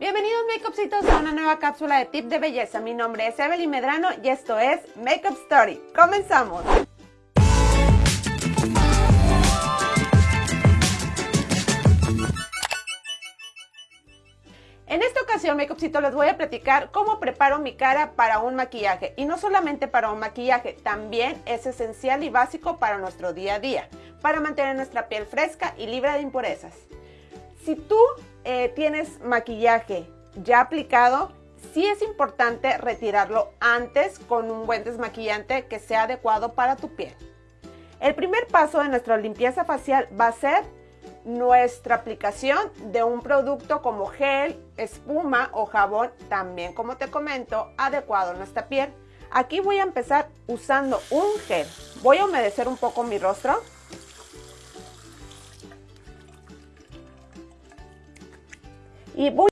Bienvenidos Makeupcitos a una nueva cápsula de tip de belleza. Mi nombre es Evelyn Medrano y esto es Makeup Story. ¡Comenzamos! En esta ocasión, Makeupcito, les voy a platicar cómo preparo mi cara para un maquillaje. Y no solamente para un maquillaje, también es esencial y básico para nuestro día a día, para mantener nuestra piel fresca y libre de impurezas. Si tú eh, tienes maquillaje ya aplicado, sí es importante retirarlo antes con un buen desmaquillante que sea adecuado para tu piel. El primer paso de nuestra limpieza facial va a ser nuestra aplicación de un producto como gel, espuma o jabón, también como te comento, adecuado a nuestra piel. Aquí voy a empezar usando un gel. Voy a humedecer un poco mi rostro. Y voy